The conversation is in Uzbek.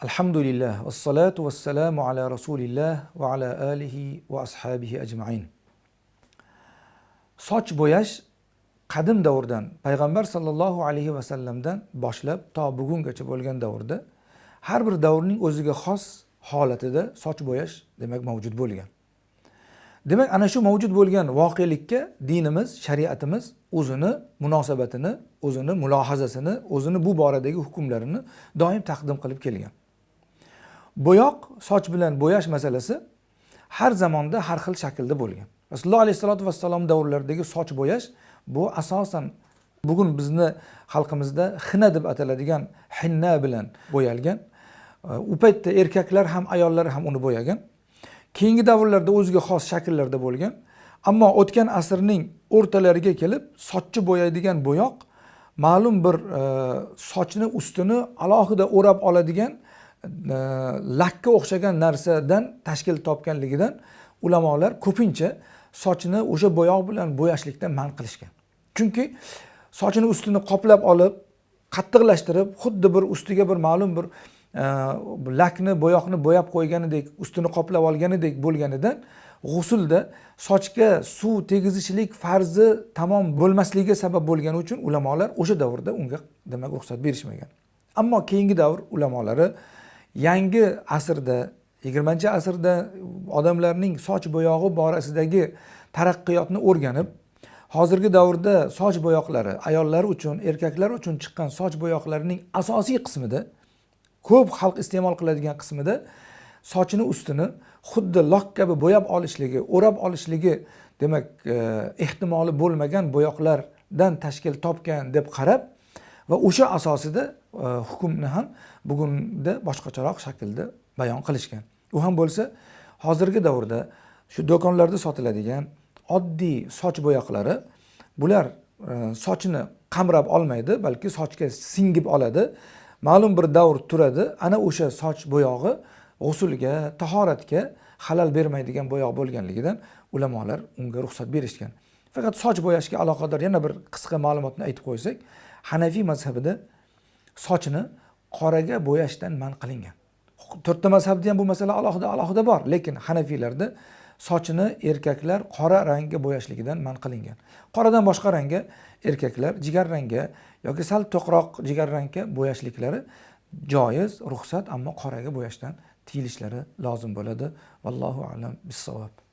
Alhamdulillah vassalatu vassalamu ala rasulillah va ala alihi va ashabihi ajmain. Soch bo'yash qadim davrdan payg'ambar sallallohu alayhi va sallamdan boshlab to bugungacha bo'lgan davrda har bir davrning o'ziga xos holatida soch bo'yash demak mavjud bo'lgan. Demak, ana shu mavjud bo'lgan voqelikka dinimiz, shariatimiz o'zini munosabatini, o'zini mulohazasini, o'zini bu boradagi hukmlarini doim taqdim qilib kelgan. Bo'yoq soch bilan bo'yash masalasi har zamonda har xil shaklda bo'lgan. Rasululloh alayhissalotu vassalom davrlaridagi soch bo'yash bu asosan bugun bizni xalqimizda xina deb ataladigan hinna bilan bo'yalgan. U paytda erkaklar ham ayollar ham uni bo'yagan. Keyingi davrlarda o'ziga xos shakllarda bo'lgan. Ammo o'tgan asrning o'rtalariga kelib sochni bo'yaydigan bo'yoq ma'lum bir e, sochni ustini alohida o'rab oladigan lakka o'xshagan narsadan tashkil topganligidan ulamolar ko'pincha sochini o'sha bo'yoq bilan bo'yashlikdan man qilishgan. Chunki sochini ustini qoplab olib qattiqlashtirib xuddi bir ustiga bir ma'lum bir e, lakni bo'yoqni bo'yab qo'yganidek ustini qoplab olganidek bo'lganidan g'usulda sochga suv tegizishlik farzi tamom bo'lmasligiga sabab bo'lgani uchun ulamolar o'sha davrda unga demak ruxsat berishmagan. Ammo keyingi davr ulamolari yangi asrda yigirmanchi asrda odamlarning soch bo'yog'i borasidagi taraqqiyotni o'rganib hozirgi davrda soch bo'yoqlari ayollar uchun erkaklar uchun chiqqan soch bo'yoqlarining asosiy qismida ko'p xalq iste'mol qiladigan qismida sochini ustini xuddi lok kabi bo'yab olishligi o'rab olishligi demak e, ehtimoli bo'lmagan bo'yoqlardan tashkil topgan deb qarab va o'sha asosida E, hukmni ham bugunda boshqacharoq shaklda bayon qilishgan. U ham bo'lsa hozirgi davrda shu do'konlarda sotiladigan oddiy soch bo'yoqlari bular e, sochni qamrab olmaydi balki sochga singib oladi. Ma'lum bir davr turadi ana o'sha soch bo'yog'i g'usulga tahoratga halal bermaydigan bo'yoq bo'lganligidan ulamolar unga ruxsat berishgan. Faqat soch bo'yashga aloqador yana bir qisqa ma'lumotni aytib qo'ysak hanafiy mazhabida sochini qoraga bo'yashdan man qilingan. To'rtta mazhabda ham bu masala alohida alohida bor lekin hanafiylarda sochini erkaklar qora rangga bo'yashligidan man qilingan. Qoradan boshqa rangga erkaklar jigar rangga yoki sal to'qroq jigar rangga bo'yashliklari joiz ruxsat ammo qoraga bo'yashdan tiyilishlari lozim bo'ladi. Vallohu alam bissavob.